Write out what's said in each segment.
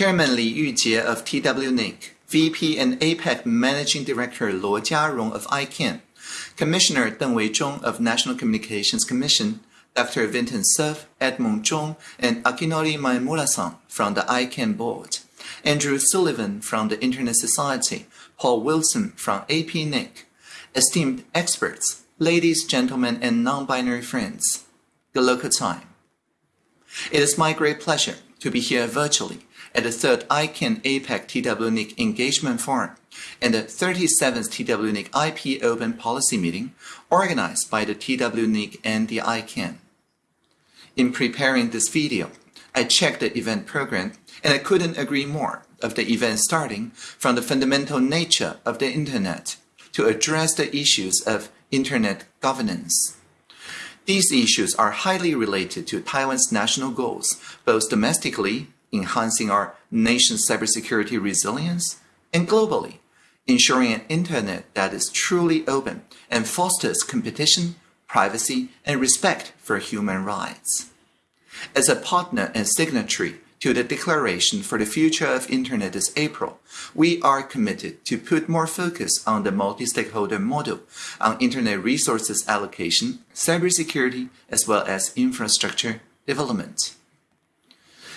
Chairman Li Yujie of TWNIC, VP and APAC Managing Director Luo Jiarong of ICANN, Commissioner Deng Weizhong of National Communications Commission, Dr. Vinton Cerf, Edmon Chung, and Akinori Maemura-san from the ICANN board, Andrew Sullivan from the Internet Society, Paul Wilson from APNIC, esteemed experts, ladies, gentlemen, and non-binary friends. Good local time. It is my great pleasure to be here virtually at the third ICANN APAC TWNIC Engagement Forum and the 37th TWNIC IP Open Policy Meeting organized by the TWNIC and the ICANN. In preparing this video, I checked the event program and I couldn't agree more of the event starting from the fundamental nature of the Internet to address the issues of Internet governance. These issues are highly related to Taiwan's national goals, both domestically, enhancing our nation's cybersecurity resilience, and globally, ensuring an internet that is truly open and fosters competition, privacy, and respect for human rights. As a partner and signatory to the Declaration for the Future of Internet this April, we are committed to put more focus on the multi-stakeholder model on Internet resources allocation, cybersecurity, as well as infrastructure development.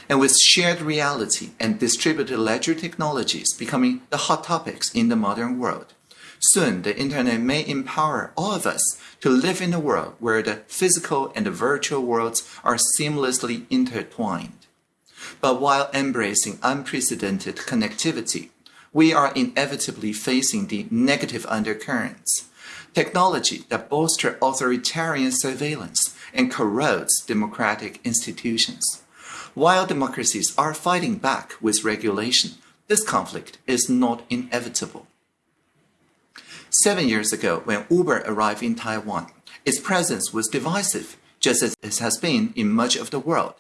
And with shared reality and distributed ledger technologies becoming the hot topics in the modern world, soon the Internet may empower all of us to live in a world where the physical and the virtual worlds are seamlessly intertwined. But while embracing unprecedented connectivity, we are inevitably facing the negative undercurrents. Technology that bolster authoritarian surveillance and corrodes democratic institutions. While democracies are fighting back with regulation, this conflict is not inevitable. Seven years ago, when Uber arrived in Taiwan, its presence was divisive, just as it has been in much of the world.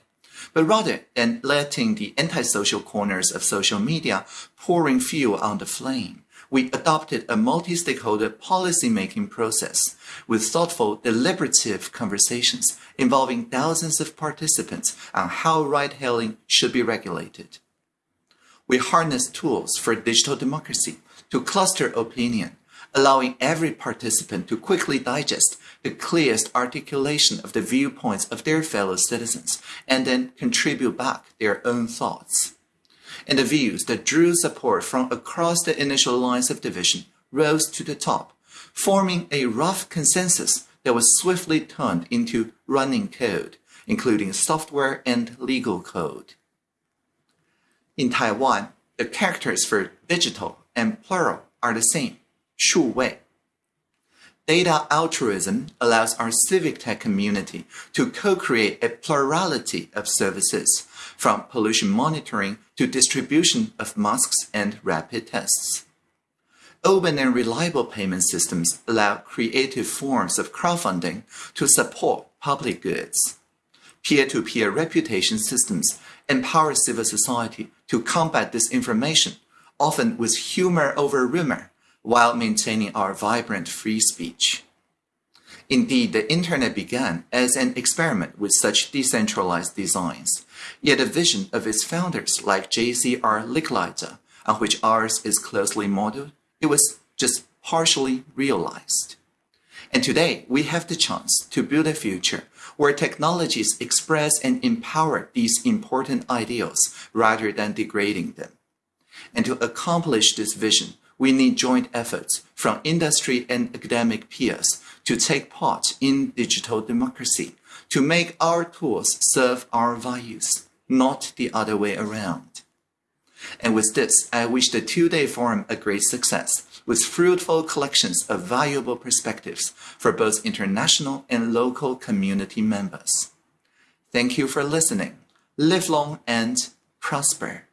But rather than letting the antisocial corners of social media pouring fuel on the flame, we adopted a multi-stakeholder policy-making process with thoughtful, deliberative conversations involving thousands of participants on how ride-hailing should be regulated. We harness tools for digital democracy to cluster opinion, allowing every participant to quickly digest the clearest articulation of the viewpoints of their fellow citizens and then contribute back their own thoughts. And the views that drew support from across the initial lines of division rose to the top, forming a rough consensus that was swiftly turned into running code, including software and legal code. In Taiwan, the characters for digital and plural are the same, 数位. Data altruism allows our civic tech community to co-create a plurality of services, from pollution monitoring to distribution of masks and rapid tests. Open and reliable payment systems allow creative forms of crowdfunding to support public goods. Peer-to-peer -peer reputation systems empower civil society to combat disinformation, often with humor over rumor, while maintaining our vibrant free speech. Indeed, the Internet began as an experiment with such decentralized designs, yet the vision of its founders like J.C.R. Licklider, on which ours is closely modeled, it was just partially realized. And today, we have the chance to build a future where technologies express and empower these important ideals rather than degrading them. And to accomplish this vision, we need joint efforts from industry and academic peers to take part in digital democracy, to make our tools serve our values, not the other way around. And with this, I wish the two-day forum a great success, with fruitful collections of valuable perspectives for both international and local community members. Thank you for listening. Live long and prosper.